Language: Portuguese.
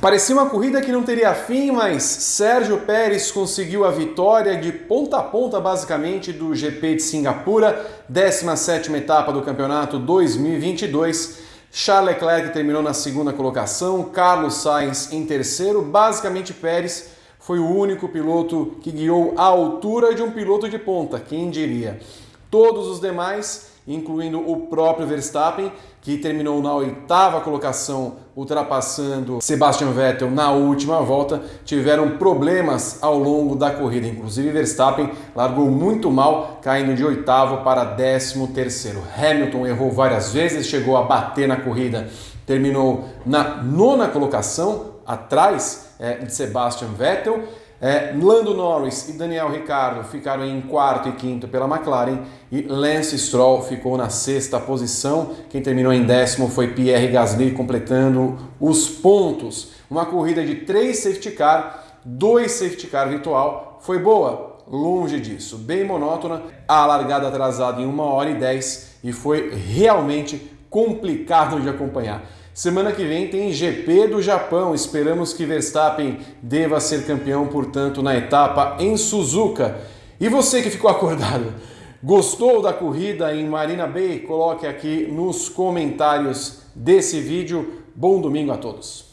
Parecia uma corrida que não teria fim, mas Sérgio Pérez conseguiu a vitória de ponta a ponta, basicamente, do GP de Singapura, 17ª etapa do campeonato 2022. Charles Leclerc terminou na segunda colocação, Carlos Sainz em terceiro. Basicamente, Pérez foi o único piloto que guiou a altura de um piloto de ponta, quem diria. Todos os demais incluindo o próprio Verstappen, que terminou na oitava colocação, ultrapassando Sebastian Vettel na última volta, tiveram problemas ao longo da corrida. Inclusive, Verstappen largou muito mal, caindo de oitavo para décimo terceiro. Hamilton errou várias vezes, chegou a bater na corrida, terminou na nona colocação, atrás é, de Sebastian Vettel. É, Lando Norris e Daniel Ricciardo ficaram em quarto e quinto pela McLaren e Lance Stroll ficou na sexta posição. Quem terminou em décimo foi Pierre Gasly, completando os pontos. Uma corrida de três safety car, dois safety car virtual. Foi boa? Longe disso. Bem monótona, a largada atrasada em 1 hora e 10 e foi realmente complicado de acompanhar. Semana que vem tem GP do Japão. Esperamos que Verstappen deva ser campeão, portanto, na etapa em Suzuka. E você que ficou acordado, gostou da corrida em Marina Bay? Coloque aqui nos comentários desse vídeo. Bom domingo a todos.